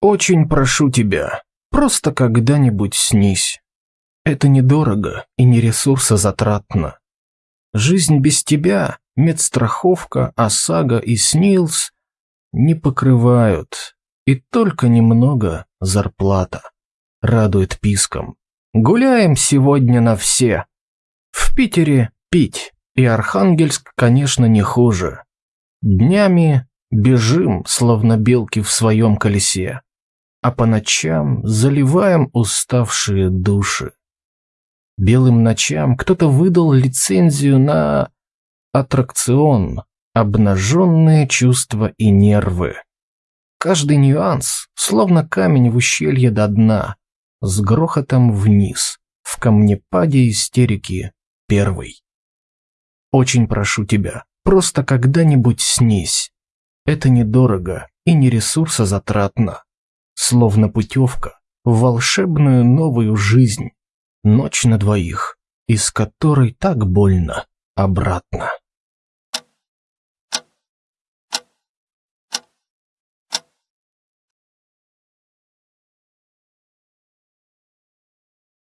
Очень прошу тебя, просто когда-нибудь снись. Это недорого и не ресурсозатратно. Жизнь без тебя, медстраховка, ОСАГО и СНИЛС не покрывают, и только немного зарплата радует писком. Гуляем сегодня на все. В Питере пить, и Архангельск, конечно, не хуже. Днями бежим, словно белки в своем колесе, а по ночам заливаем уставшие души. Белым ночам кто-то выдал лицензию на аттракцион «Обнаженные чувства и нервы». Каждый нюанс, словно камень в ущелье до дна, с грохотом вниз, в камнепаде истерики первый. Очень прошу тебя, просто когда-нибудь снись. Это недорого и не ресурсозатратно. Словно путевка в волшебную новую жизнь. Ночь на двоих, из которой так больно обратно.